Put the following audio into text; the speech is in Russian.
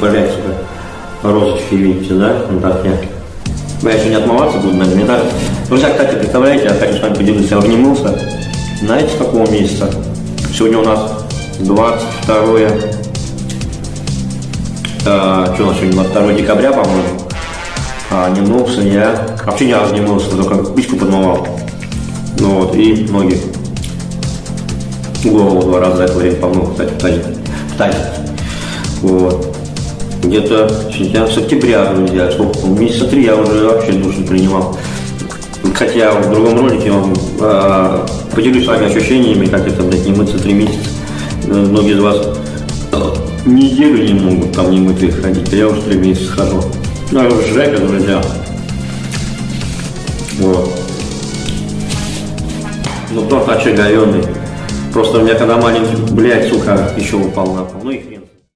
блядь, сука, розочки, видите, да? Ну так я. Я еще не отмываться буду, наверное, не так. Друзья, кстати, представляете, я хочу с вами поделиться, я обнимался. Знаете, с какого месяца? Сегодня у нас 22 а, что у нас сегодня, 22 декабря, по-моему. А, не я. Вообще ни разу не мылся, только пичку подмывал. Ну вот, и ноги. Голову два раза за это время помыл, кстати. В тазик. Вот. Где-то с октября, друзья, сколько, месяца три я уже вообще душ не принимал. Хотя в другом ролике вам э, поделюсь с вами ощущениями, как это, блядь, не мыться три месяца. Э, Многие из вас э, неделю не могут там не мытые ходить, а я уже три месяца хожу. Ну, это жека, друзья. Вот. Ну, торт очаговенный. Просто у меня когда маленький, блядь, сука, еще упал на пол. Ну и хрен.